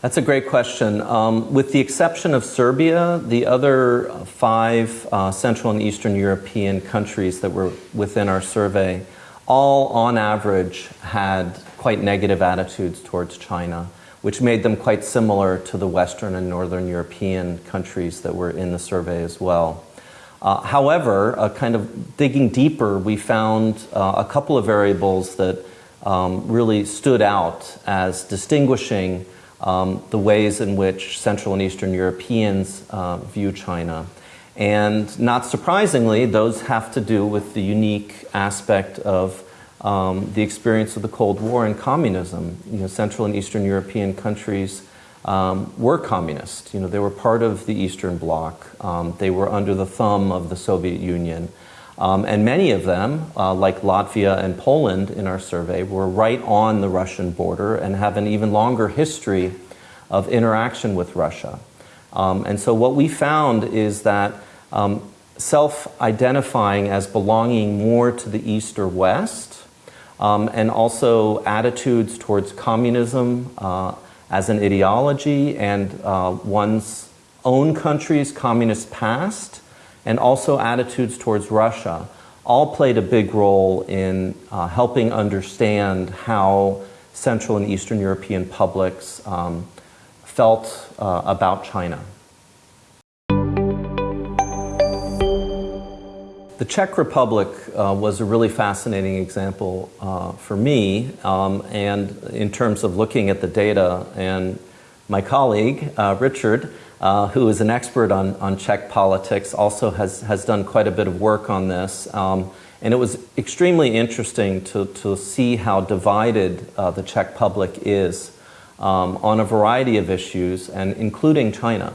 That's a great question. Um, with the exception of Serbia, the other five uh, Central and Eastern European countries that were within our survey all, on average, had quite negative attitudes towards China, which made them quite similar to the Western and Northern European countries that were in the survey as well. Uh, however, uh, kind of digging deeper, we found uh, a couple of variables that um, really stood out as distinguishing um, the ways in which Central and Eastern Europeans uh, view China. And not surprisingly, those have to do with the unique aspect of um, the experience of the Cold War and communism. You know, Central and Eastern European countries um, were communist. You know, they were part of the Eastern Bloc. Um, they were under the thumb of the Soviet Union. Um, and many of them, uh, like Latvia and Poland in our survey, were right on the Russian border and have an even longer history of interaction with Russia. Um, and so what we found is that um, self-identifying as belonging more to the East or West, um, and also attitudes towards communism uh, as an ideology and uh, one's own country's communist past, and also attitudes towards Russia all played a big role in uh, helping understand how Central and Eastern European publics um, felt uh, about China. The Czech Republic uh, was a really fascinating example uh, for me, um, and in terms of looking at the data, and my colleague, uh, Richard, uh, who is an expert on, on Czech politics, also has, has done quite a bit of work on this. Um, and it was extremely interesting to, to see how divided uh, the Czech public is um, on a variety of issues, and including China.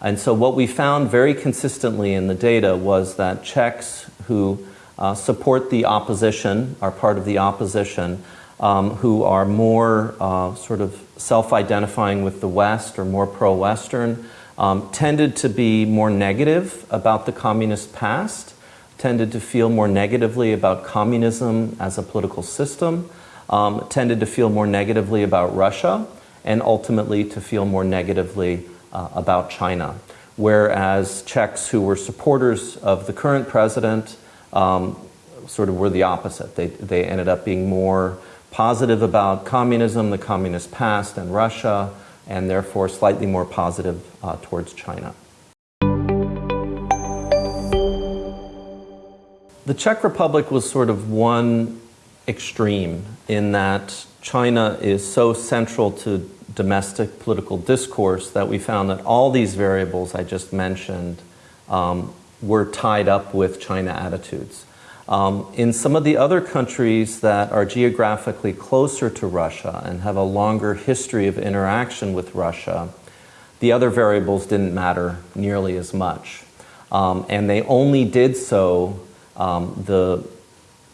And so what we found very consistently in the data was that Czechs who uh, support the opposition, are part of the opposition, um, who are more uh, sort of self-identifying with the West or more pro-Western, um, tended to be more negative about the communist past, tended to feel more negatively about communism as a political system, um, tended to feel more negatively about Russia, and ultimately to feel more negatively uh, about China. Whereas Czechs who were supporters of the current president um, sort of were the opposite. They, they ended up being more positive about communism, the communist past, and Russia, and therefore slightly more positive uh, towards China. The Czech Republic was sort of one extreme in that China is so central to domestic political discourse that we found that all these variables I just mentioned um, were tied up with China attitudes. Um, in some of the other countries that are geographically closer to Russia and have a longer history of interaction with Russia, the other variables didn't matter nearly as much. Um, and they only did so, um, the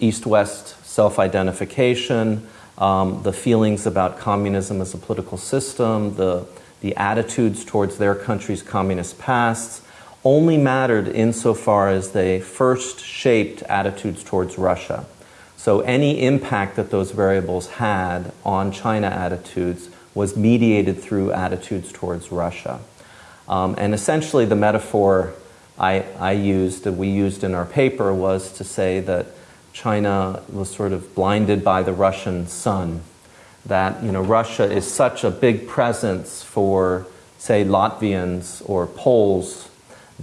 East-West self-identification, um, the feelings about communism as a political system, the, the attitudes towards their country's communist pasts, only mattered insofar as they first shaped attitudes towards Russia. So any impact that those variables had on China attitudes was mediated through attitudes towards Russia. Um, and essentially the metaphor I, I used, that we used in our paper, was to say that China was sort of blinded by the Russian sun. That you know, Russia is such a big presence for, say, Latvians or Poles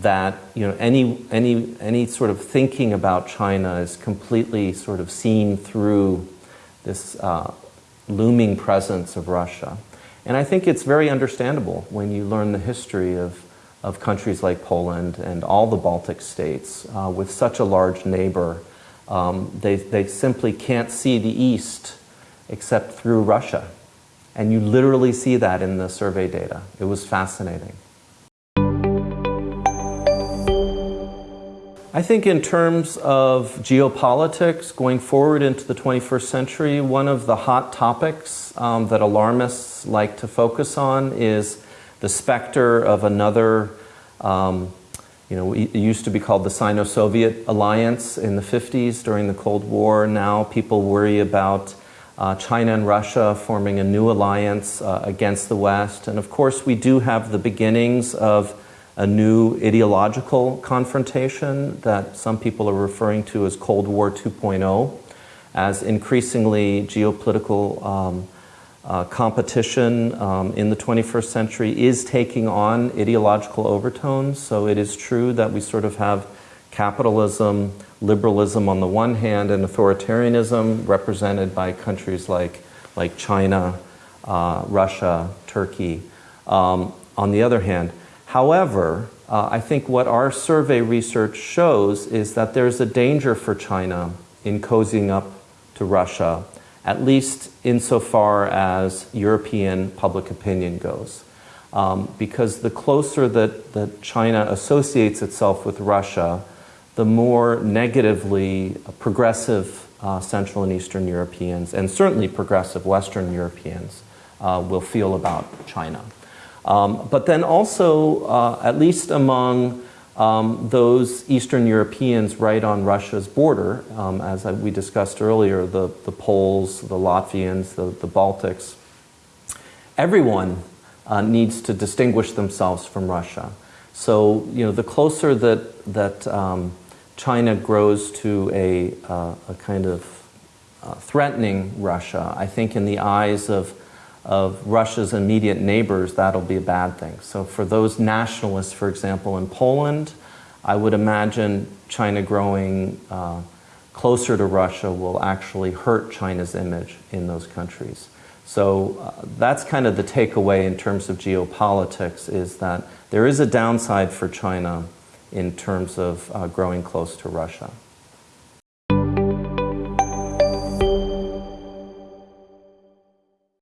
that you know any any any sort of thinking about China is completely sort of seen through this uh, looming presence of Russia, and I think it's very understandable when you learn the history of of countries like Poland and all the Baltic states uh, with such a large neighbor. Um, they they simply can't see the East except through Russia, and you literally see that in the survey data. It was fascinating. I think in terms of geopolitics going forward into the 21st century, one of the hot topics um, that alarmists like to focus on is the specter of another, um, you know, it used to be called the Sino-Soviet alliance in the 50s during the Cold War. Now people worry about uh, China and Russia forming a new alliance uh, against the West. And of course, we do have the beginnings of a new ideological confrontation that some people are referring to as Cold War 2.0, as increasingly geopolitical um, uh, competition um, in the 21st century is taking on ideological overtones. So it is true that we sort of have capitalism, liberalism on the one hand, and authoritarianism represented by countries like, like China, uh, Russia, Turkey um, on the other hand. However, uh, I think what our survey research shows is that there's a danger for China in cozying up to Russia at least insofar as European public opinion goes. Um, because the closer that, that China associates itself with Russia, the more negatively progressive uh, Central and Eastern Europeans, and certainly progressive Western Europeans, uh, will feel about China. Um, but then also, uh, at least among um, those Eastern Europeans right on Russia's border, um, as we discussed earlier, the, the Poles, the Latvians, the, the Baltics, everyone uh, needs to distinguish themselves from Russia. So, you know, the closer that, that um, China grows to a, uh, a kind of uh, threatening Russia, I think in the eyes of of Russia's immediate neighbors, that'll be a bad thing. So for those nationalists, for example, in Poland, I would imagine China growing uh, closer to Russia will actually hurt China's image in those countries. So uh, that's kind of the takeaway in terms of geopolitics is that there is a downside for China in terms of uh, growing close to Russia.